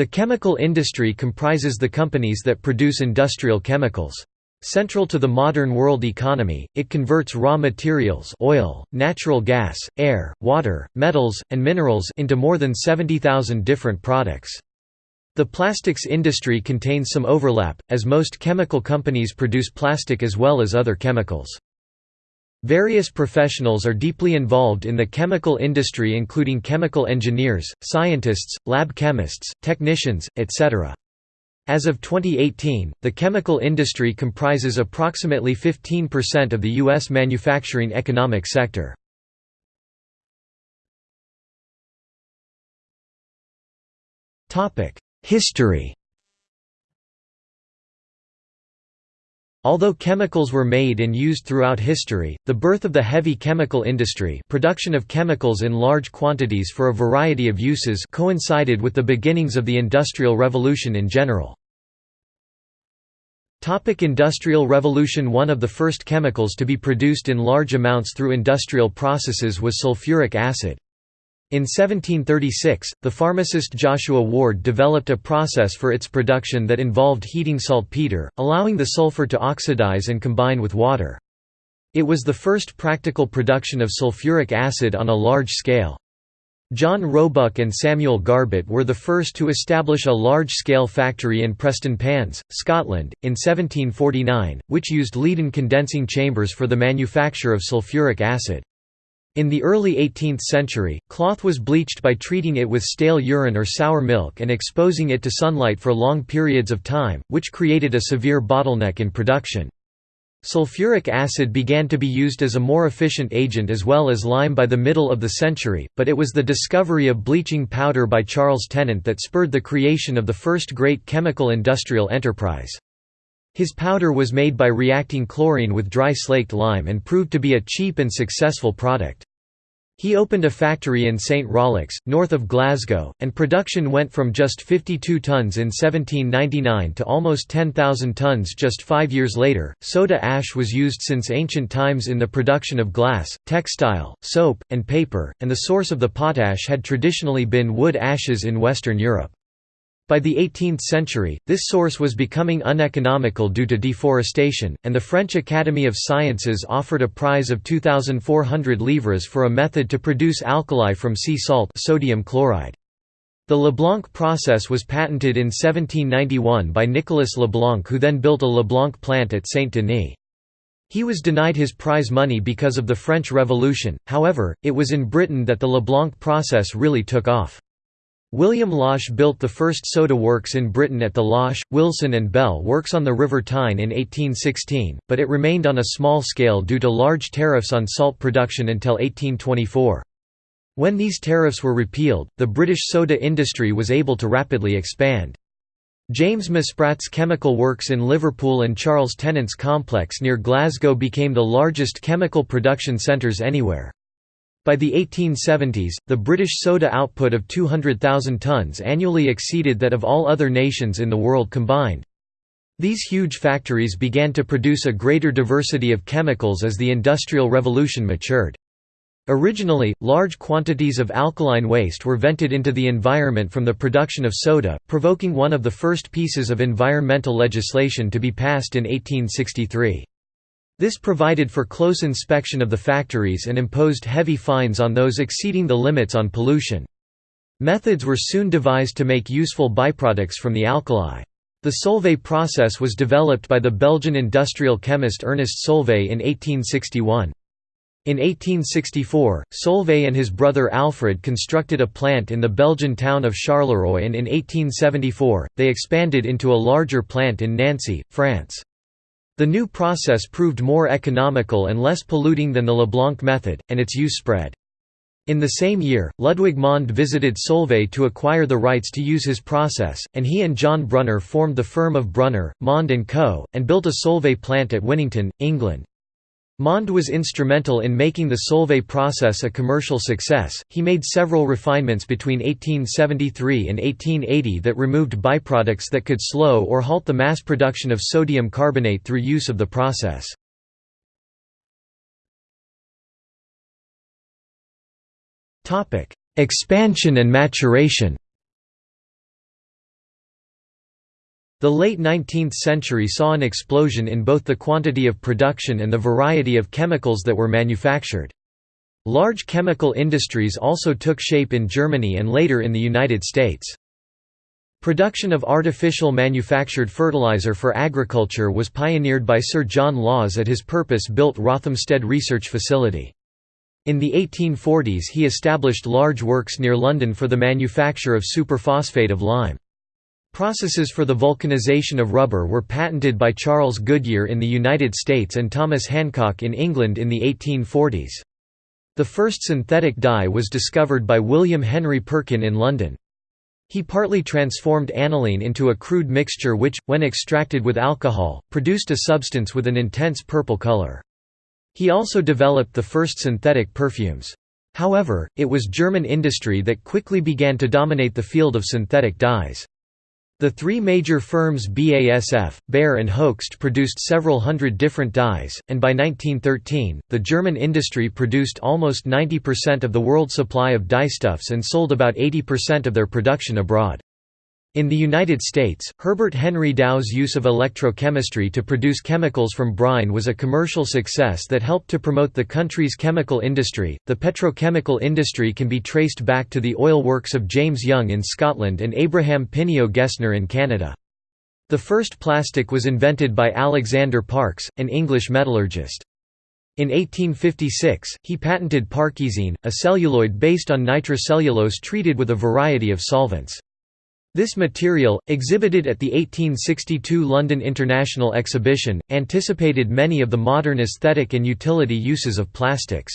The chemical industry comprises the companies that produce industrial chemicals. Central to the modern world economy, it converts raw materials oil, natural gas, air, water, metals, and minerals into more than 70,000 different products. The plastics industry contains some overlap, as most chemical companies produce plastic as well as other chemicals. Various professionals are deeply involved in the chemical industry including chemical engineers, scientists, lab chemists, technicians, etc. As of 2018, the chemical industry comprises approximately 15% of the U.S. manufacturing economic sector. History Although chemicals were made and used throughout history, the birth of the heavy chemical industry production of chemicals in large quantities for a variety of uses coincided with the beginnings of the Industrial Revolution in general. Topic Industrial Revolution One of the first chemicals to be produced in large amounts through industrial processes was sulfuric acid. In 1736, the pharmacist Joshua Ward developed a process for its production that involved heating saltpeter, allowing the sulfur to oxidize and combine with water. It was the first practical production of sulfuric acid on a large scale. John Roebuck and Samuel Garbett were the first to establish a large-scale factory in Prestonpans, Scotland, in 1749, which used leaden condensing chambers for the manufacture of sulfuric acid. In the early 18th century, cloth was bleached by treating it with stale urine or sour milk and exposing it to sunlight for long periods of time, which created a severe bottleneck in production. Sulfuric acid began to be used as a more efficient agent as well as lime by the middle of the century, but it was the discovery of bleaching powder by Charles Tennant that spurred the creation of the first great chemical industrial enterprise. His powder was made by reacting chlorine with dry slaked lime and proved to be a cheap and successful product. He opened a factory in St Rollox, north of Glasgow, and production went from just 52 tons in 1799 to almost 10,000 tons just five years later. Soda ash was used since ancient times in the production of glass, textile, soap, and paper, and the source of the potash had traditionally been wood ashes in Western Europe. By the 18th century, this source was becoming uneconomical due to deforestation, and the French Academy of Sciences offered a prize of 2,400 livres for a method to produce alkali from sea salt sodium chloride. The Leblanc process was patented in 1791 by Nicolas Leblanc who then built a Leblanc plant at Saint-Denis. He was denied his prize money because of the French Revolution, however, it was in Britain that the Leblanc process really took off. William Losh built the first soda works in Britain at the Losh, Wilson and Bell works on the River Tyne in 1816, but it remained on a small scale due to large tariffs on salt production until 1824. When these tariffs were repealed, the British soda industry was able to rapidly expand. James Muspratt's chemical works in Liverpool and Charles Tennant's complex near Glasgow became the largest chemical production centres anywhere. By the 1870s, the British soda output of 200,000 tons annually exceeded that of all other nations in the world combined. These huge factories began to produce a greater diversity of chemicals as the Industrial Revolution matured. Originally, large quantities of alkaline waste were vented into the environment from the production of soda, provoking one of the first pieces of environmental legislation to be passed in 1863. This provided for close inspection of the factories and imposed heavy fines on those exceeding the limits on pollution. Methods were soon devised to make useful byproducts from the alkali. The Solvay process was developed by the Belgian industrial chemist Ernest Solvay in 1861. In 1864, Solvay and his brother Alfred constructed a plant in the Belgian town of Charleroi and in 1874, they expanded into a larger plant in Nancy, France. The new process proved more economical and less polluting than the Leblanc method, and its use spread. In the same year, Ludwig Mond visited Solvay to acquire the rights to use his process, and he and John Brunner formed the firm of Brunner, Mond & Co., and built a Solvay plant at Winnington, England. Mond was instrumental in making the Solvay process a commercial success. He made several refinements between 1873 and 1880 that removed byproducts that could slow or halt the mass production of sodium carbonate through use of the process. Topic: Expansion and maturation. The late 19th century saw an explosion in both the quantity of production and the variety of chemicals that were manufactured. Large chemical industries also took shape in Germany and later in the United States. Production of artificial manufactured fertilizer for agriculture was pioneered by Sir John Lawes at his purpose-built Rothamsted Research Facility. In the 1840s he established large works near London for the manufacture of superphosphate of lime. Processes for the vulcanization of rubber were patented by Charles Goodyear in the United States and Thomas Hancock in England in the 1840s. The first synthetic dye was discovered by William Henry Perkin in London. He partly transformed aniline into a crude mixture which, when extracted with alcohol, produced a substance with an intense purple color. He also developed the first synthetic perfumes. However, it was German industry that quickly began to dominate the field of synthetic dyes. The three major firms BASF, Bayer and Hoechst produced several hundred different dyes, and by 1913, the German industry produced almost 90% of the world supply of dyestuffs and sold about 80% of their production abroad. In the United States, Herbert Henry Dow's use of electrochemistry to produce chemicals from brine was a commercial success that helped to promote the country's chemical industry. The petrochemical industry can be traced back to the oil works of James Young in Scotland and Abraham Pineo Gesner in Canada. The first plastic was invented by Alexander Parkes, an English metallurgist. In 1856, he patented Parkesine, a celluloid based on nitrocellulose treated with a variety of solvents. This material, exhibited at the 1862 London International Exhibition, anticipated many of the modern aesthetic and utility uses of plastics.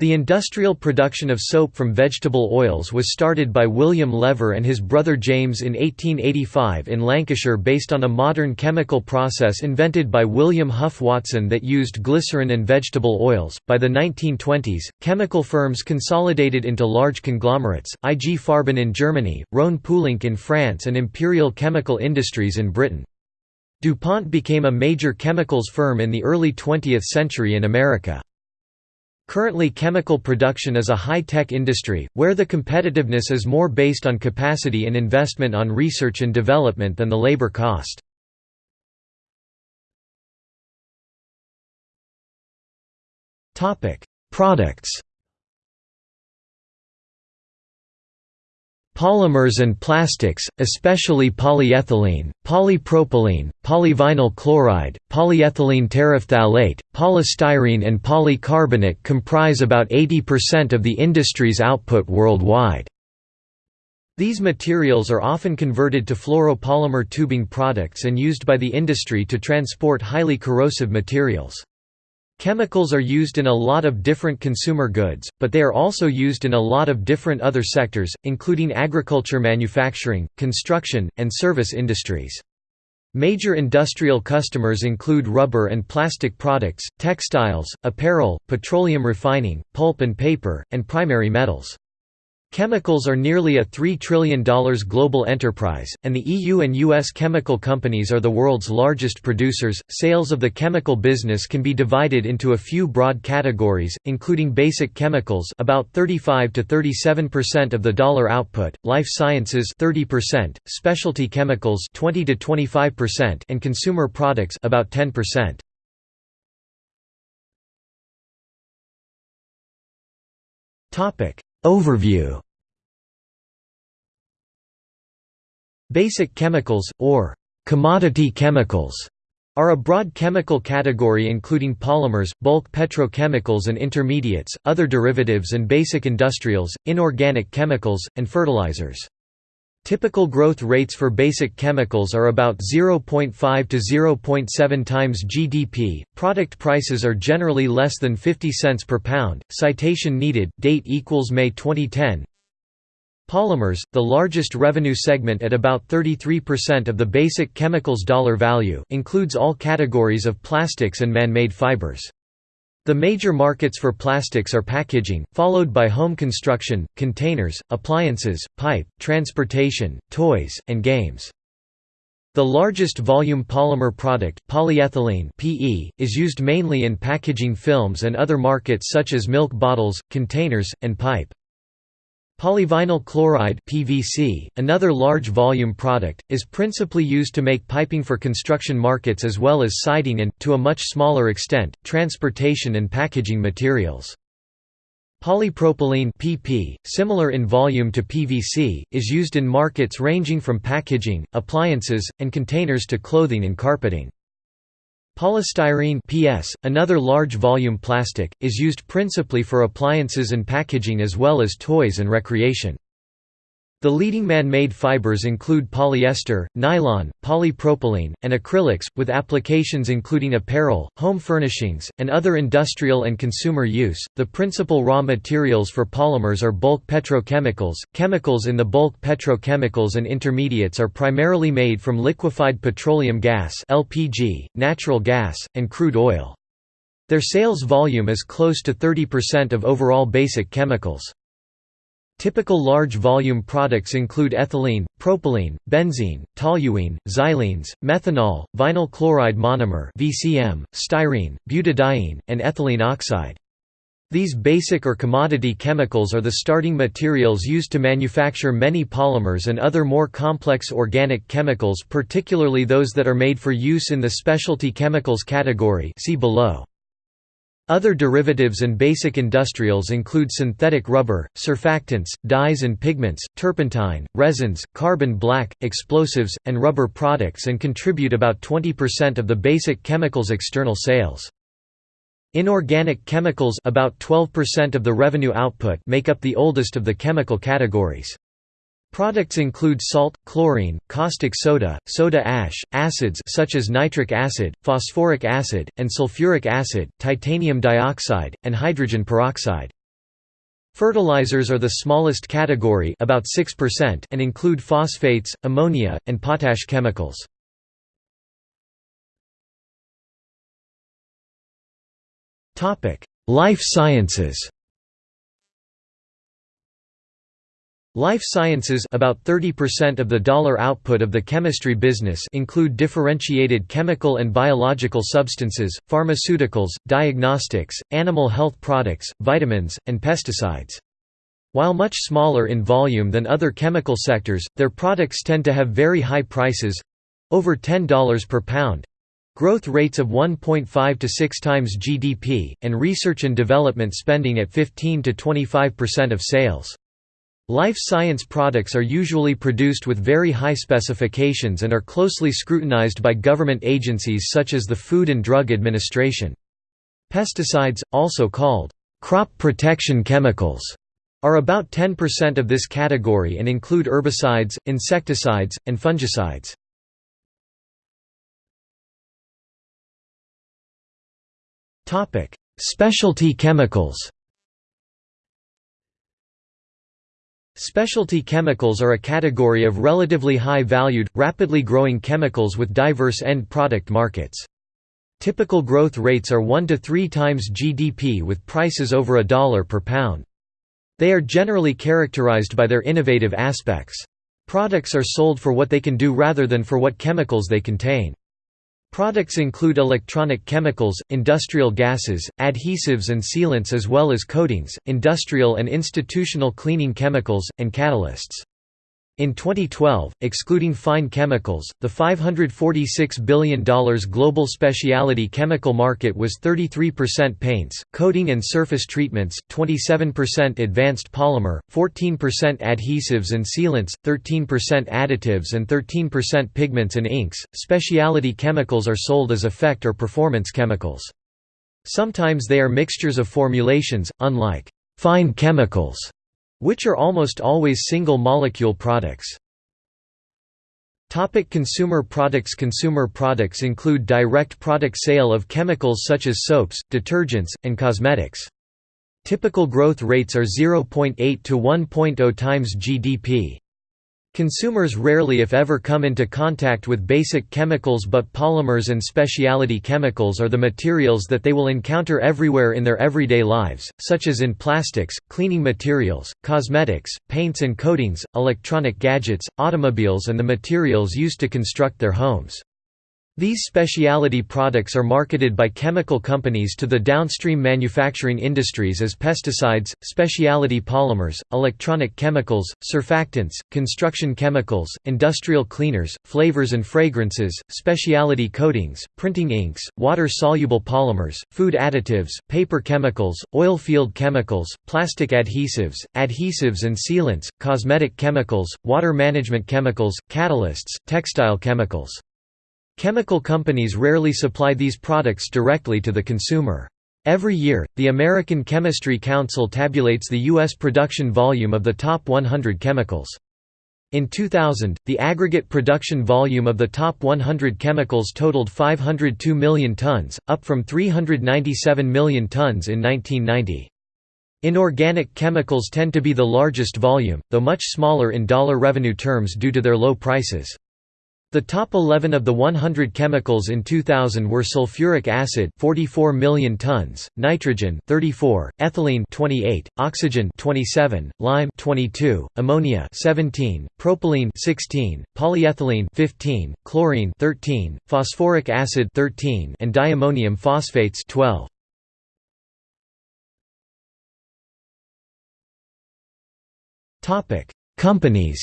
The industrial production of soap from vegetable oils was started by William Lever and his brother James in 1885 in Lancashire based on a modern chemical process invented by William Hough Watson that used glycerin and vegetable oils. By the 1920s, chemical firms consolidated into large conglomerates, IG Farben in Germany, Rhone-Poulenc in France and Imperial Chemical Industries in Britain. DuPont became a major chemicals firm in the early 20th century in America. Currently chemical production is a high-tech industry, where the competitiveness is more based on capacity and investment on research and development than the labor cost. Products Polymers and plastics, especially polyethylene, polypropylene, polyvinyl chloride, polyethylene terephthalate, polystyrene and polycarbonate comprise about 80% of the industry's output worldwide. These materials are often converted to fluoropolymer tubing products and used by the industry to transport highly corrosive materials. Chemicals are used in a lot of different consumer goods, but they are also used in a lot of different other sectors, including agriculture manufacturing, construction, and service industries. Major industrial customers include rubber and plastic products, textiles, apparel, petroleum refining, pulp and paper, and primary metals. Chemicals are nearly a $3 trillion global enterprise, and the EU and US chemical companies are the world's largest producers. Sales of the chemical business can be divided into a few broad categories, including basic chemicals, about 35 to 37% of the dollar output, life sciences 30%, specialty chemicals 20 to 25%, and consumer products about 10%. Topic: Overview Basic chemicals, or commodity chemicals, are a broad chemical category including polymers, bulk petrochemicals and intermediates, other derivatives and basic industrials, inorganic chemicals, and fertilizers. Typical growth rates for basic chemicals are about 0.5 to 0.7 times GDP. Product prices are generally less than 50 cents per pound. Citation needed. Date equals May 2010. Polymers, the largest revenue segment at about 33% of the basic chemicals dollar value, includes all categories of plastics and man-made fibers. The major markets for plastics are packaging, followed by home construction, containers, appliances, pipe, transportation, toys, and games. The largest volume polymer product, polyethylene (PE), is used mainly in packaging films and other markets such as milk bottles, containers, and pipe. Polyvinyl chloride (PVC), another large volume product, is principally used to make piping for construction markets as well as siding and to a much smaller extent, transportation and packaging materials. Polypropylene (PP), similar in volume to PVC, is used in markets ranging from packaging, appliances, and containers to clothing and carpeting. Polystyrene PS, another large volume plastic, is used principally for appliances and packaging as well as toys and recreation. The leading man-made fibers include polyester, nylon, polypropylene, and acrylics, with applications including apparel, home furnishings, and other industrial and consumer use. The principal raw materials for polymers are bulk petrochemicals. Chemicals in the bulk petrochemicals and intermediates are primarily made from liquefied petroleum gas (LPG), natural gas, and crude oil. Their sales volume is close to 30% of overall basic chemicals. Typical large volume products include ethylene, propylene, benzene, toluene, xylenes, methanol, vinyl chloride monomer (VCM), styrene, butadiene, and ethylene oxide. These basic or commodity chemicals are the starting materials used to manufacture many polymers and other more complex organic chemicals particularly those that are made for use in the specialty chemicals category see below. Other derivatives and basic industrials include synthetic rubber, surfactants, dyes and pigments, turpentine, resins, carbon black, explosives, and rubber products and contribute about 20% of the basic chemicals external sales. Inorganic chemicals about 12% of the revenue output make up the oldest of the chemical categories. Products include salt, chlorine, caustic soda, soda ash, acids such as nitric acid, phosphoric acid, and sulfuric acid, titanium dioxide, and hydrogen peroxide. Fertilizers are the smallest category about 6% and include phosphates, ammonia, and potash chemicals. Life sciences Life sciences about 30% of the dollar output of the chemistry business include differentiated chemical and biological substances, pharmaceuticals, diagnostics, animal health products, vitamins, and pesticides. While much smaller in volume than other chemical sectors, their products tend to have very high prices—over $10 per pound, growth rates of 1.5 to 6 times GDP, and research and development spending at 15 to 25% of sales. Life science products are usually produced with very high specifications and are closely scrutinized by government agencies such as the Food and Drug Administration. Pesticides, also called crop protection chemicals, are about 10% of this category and include herbicides, insecticides, and fungicides. Specialty chemicals Specialty chemicals are a category of relatively high-valued, rapidly growing chemicals with diverse end product markets. Typical growth rates are 1 to 3 times GDP with prices over a dollar per pound. They are generally characterized by their innovative aspects. Products are sold for what they can do rather than for what chemicals they contain. Products include electronic chemicals, industrial gases, adhesives and sealants as well as coatings, industrial and institutional cleaning chemicals, and catalysts. In 2012, excluding fine chemicals, the $546 billion global specialty chemical market was 33% paints, coating and surface treatments, 27% advanced polymer, 14% adhesives and sealants, 13% additives and 13% pigments and inks. Specialty chemicals are sold as effect or performance chemicals. Sometimes they are mixtures of formulations, unlike fine chemicals which are almost always single-molecule products. Topic consumer products Consumer products include direct product sale of chemicals such as soaps, detergents, and cosmetics. Typical growth rates are 0.8 to 1.0 times GDP. Consumers rarely if ever come into contact with basic chemicals but polymers and specialty chemicals are the materials that they will encounter everywhere in their everyday lives, such as in plastics, cleaning materials, cosmetics, paints and coatings, electronic gadgets, automobiles and the materials used to construct their homes. These specialty products are marketed by chemical companies to the downstream manufacturing industries as pesticides, specialty polymers, electronic chemicals, surfactants, construction chemicals, industrial cleaners, flavors and fragrances, specialty coatings, printing inks, water-soluble polymers, food additives, paper chemicals, oil field chemicals, plastic adhesives, adhesives and sealants, cosmetic chemicals, water management chemicals, catalysts, textile chemicals. Chemical companies rarely supply these products directly to the consumer. Every year, the American Chemistry Council tabulates the U.S. production volume of the top 100 chemicals. In 2000, the aggregate production volume of the top 100 chemicals totaled 502 million tons, up from 397 million tons in 1990. Inorganic chemicals tend to be the largest volume, though much smaller in dollar revenue terms due to their low prices. The top 11 of the 100 chemicals in 2000 were sulfuric acid 44 million tons, nitrogen 34, ethylene 28, oxygen 27, lime 22, ammonia 17, propylene 16, polyethylene 15, chlorine 13, phosphoric acid 13 and diammonium phosphates 12. Topic: Companies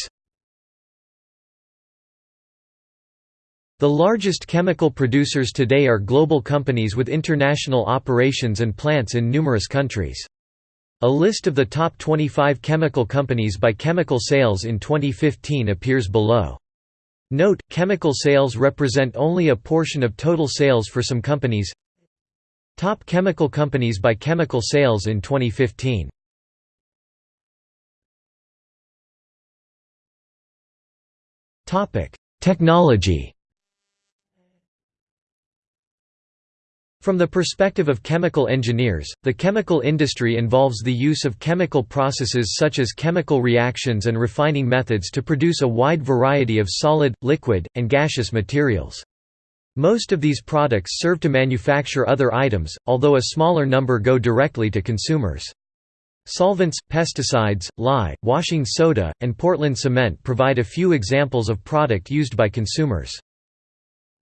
The largest chemical producers today are global companies with international operations and plants in numerous countries. A list of the top 25 chemical companies by chemical sales in 2015 appears below. Note, chemical sales represent only a portion of total sales for some companies Top chemical companies by chemical sales in 2015 Technology From the perspective of chemical engineers, the chemical industry involves the use of chemical processes such as chemical reactions and refining methods to produce a wide variety of solid, liquid, and gaseous materials. Most of these products serve to manufacture other items, although a smaller number go directly to consumers. Solvents, pesticides, lye, washing soda, and Portland cement provide a few examples of product used by consumers.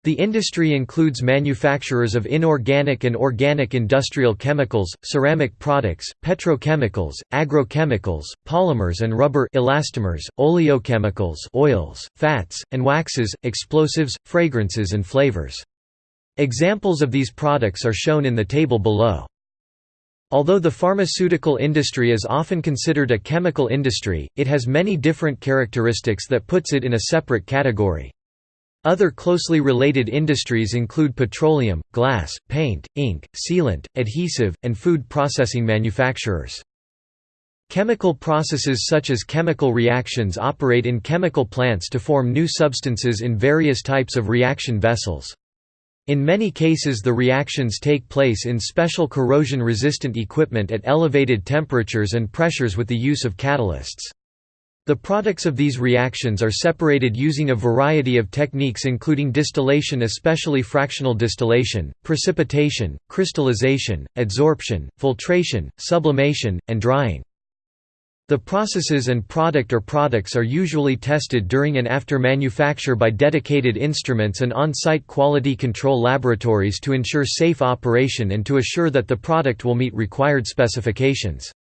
The industry includes manufacturers of inorganic and organic industrial chemicals, ceramic products, petrochemicals, agrochemicals, polymers and rubber elastomers, oleochemicals oils, fats, and waxes, explosives, fragrances and flavors. Examples of these products are shown in the table below. Although the pharmaceutical industry is often considered a chemical industry, it has many different characteristics that puts it in a separate category. Other closely related industries include petroleum, glass, paint, ink, sealant, adhesive, and food processing manufacturers. Chemical processes such as chemical reactions operate in chemical plants to form new substances in various types of reaction vessels. In many cases the reactions take place in special corrosion-resistant equipment at elevated temperatures and pressures with the use of catalysts. The products of these reactions are separated using a variety of techniques including distillation especially fractional distillation, precipitation, crystallization, adsorption, filtration, sublimation, and drying. The processes and product or products are usually tested during and after manufacture by dedicated instruments and on-site quality control laboratories to ensure safe operation and to assure that the product will meet required specifications.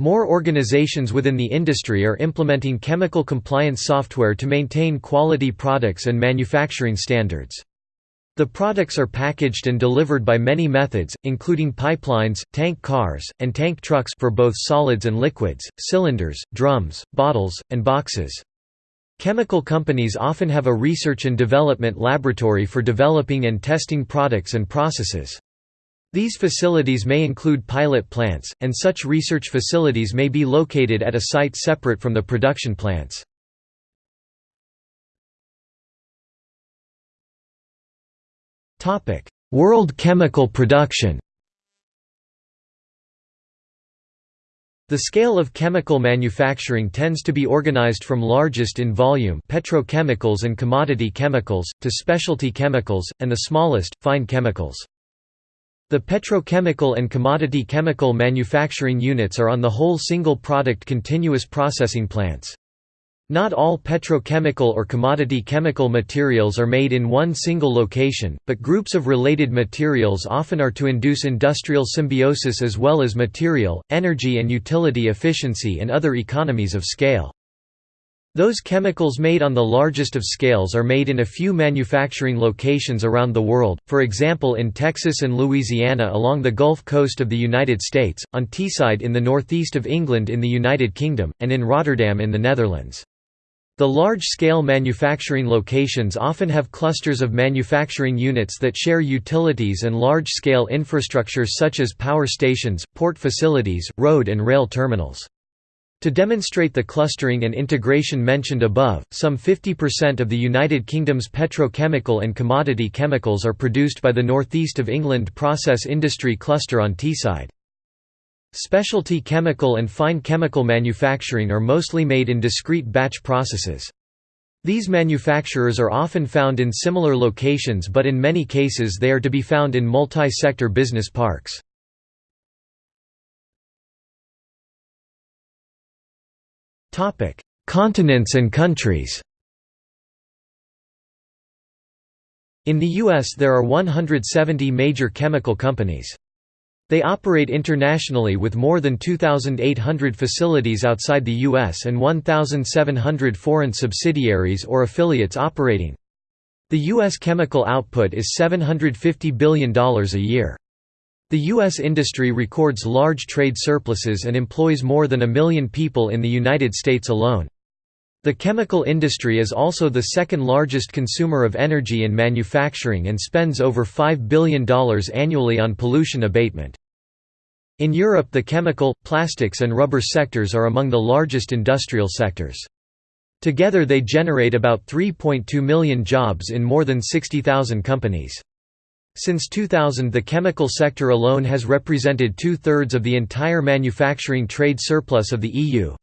More organizations within the industry are implementing chemical compliance software to maintain quality products and manufacturing standards. The products are packaged and delivered by many methods, including pipelines, tank cars, and tank trucks for both solids and liquids, cylinders, drums, bottles, and boxes. Chemical companies often have a research and development laboratory for developing and testing products and processes. These facilities may include pilot plants, and such research facilities may be located at a site separate from the production plants. World chemical production The scale of chemical manufacturing tends to be organized from largest in volume petrochemicals and commodity chemicals, to specialty chemicals, and the smallest, fine chemicals. The petrochemical and commodity chemical manufacturing units are on the whole single-product continuous processing plants. Not all petrochemical or commodity chemical materials are made in one single location, but groups of related materials often are to induce industrial symbiosis as well as material, energy and utility efficiency and other economies of scale. Those chemicals made on the largest of scales are made in a few manufacturing locations around the world, for example in Texas and Louisiana along the Gulf Coast of the United States, on Teesside in the northeast of England in the United Kingdom, and in Rotterdam in the Netherlands. The large-scale manufacturing locations often have clusters of manufacturing units that share utilities and large-scale infrastructure such as power stations, port facilities, road and rail terminals. To demonstrate the clustering and integration mentioned above, some 50% of the United Kingdom's petrochemical and commodity chemicals are produced by the northeast of England process industry cluster on Teesside. Specialty chemical and fine chemical manufacturing are mostly made in discrete batch processes. These manufacturers are often found in similar locations but in many cases they are to be found in multi-sector business parks. Continents and countries In the U.S. there are 170 major chemical companies. They operate internationally with more than 2,800 facilities outside the U.S. and 1,700 foreign subsidiaries or affiliates operating. The U.S. chemical output is $750 billion a year. The U.S. industry records large trade surpluses and employs more than a million people in the United States alone. The chemical industry is also the second largest consumer of energy and manufacturing and spends over $5 billion annually on pollution abatement. In Europe the chemical, plastics and rubber sectors are among the largest industrial sectors. Together they generate about 3.2 million jobs in more than 60,000 companies. Since 2000 the chemical sector alone has represented two-thirds of the entire manufacturing trade surplus of the EU.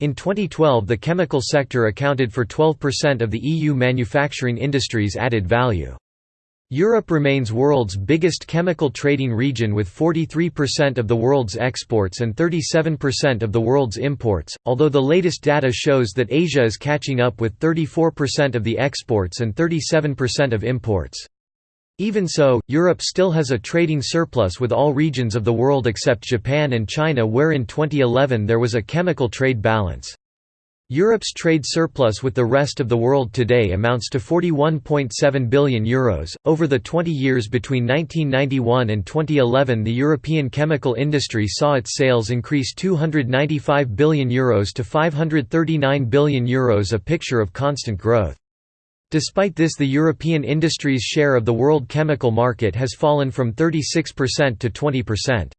In 2012 the chemical sector accounted for 12% of the EU manufacturing industry's added value. Europe remains world's biggest chemical trading region with 43% of the world's exports and 37% of the world's imports, although the latest data shows that Asia is catching up with 34% of the exports and 37% of imports. Even so, Europe still has a trading surplus with all regions of the world except Japan and China where in 2011 there was a chemical trade balance. Europe's trade surplus with the rest of the world today amounts to €41.7 billion. Euros. Over the 20 years between 1991 and 2011, the European chemical industry saw its sales increase €295 billion Euros to €539 billion, Euros, a picture of constant growth. Despite this the European industry's share of the world chemical market has fallen from 36% to 20%.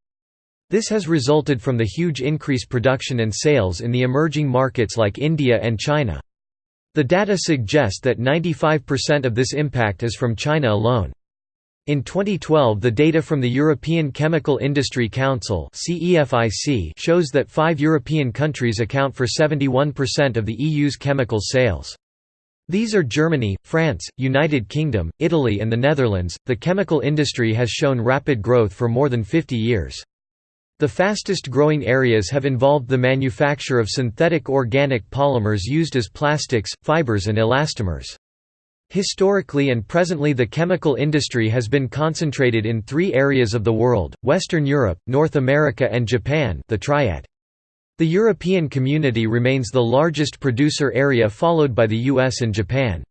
This has resulted from the huge increase production and sales in the emerging markets like India and China. The data suggest that 95% of this impact is from China alone. In 2012 the data from the European Chemical Industry Council shows that five European countries account for 71% of the EU's chemical sales. These are Germany, France, United Kingdom, Italy and the Netherlands. The chemical industry has shown rapid growth for more than 50 years. The fastest growing areas have involved the manufacture of synthetic organic polymers used as plastics, fibers and elastomers. Historically and presently the chemical industry has been concentrated in three areas of the world, Western Europe, North America and Japan the triad. The European community remains the largest producer area followed by the US and Japan.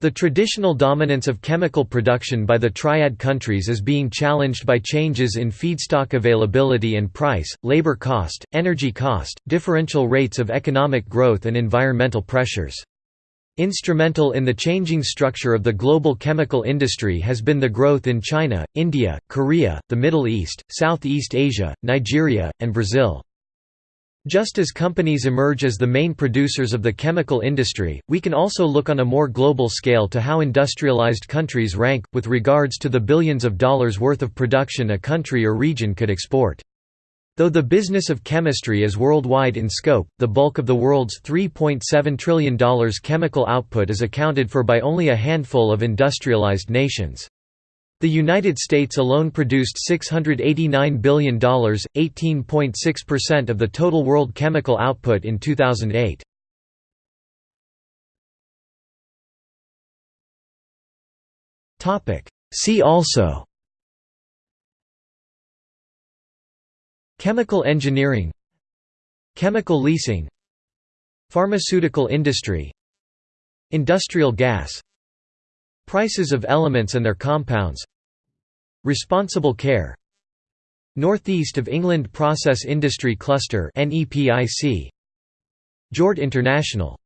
The traditional dominance of chemical production by the triad countries is being challenged by changes in feedstock availability and price, labor cost, energy cost, differential rates of economic growth and environmental pressures. Instrumental in the changing structure of the global chemical industry has been the growth in China, India, Korea, the Middle East, Southeast Asia, Nigeria, and Brazil. Just as companies emerge as the main producers of the chemical industry, we can also look on a more global scale to how industrialized countries rank, with regards to the billions of dollars worth of production a country or region could export. Though the business of chemistry is worldwide in scope, the bulk of the world's $3.7 trillion chemical output is accounted for by only a handful of industrialized nations. The United States alone produced $689 billion, 18.6% of the total world chemical output in 2008. See also Chemical engineering Chemical leasing Pharmaceutical industry Industrial gas Prices of elements and their compounds. Responsible care. Northeast of England Process Industry Cluster Jord International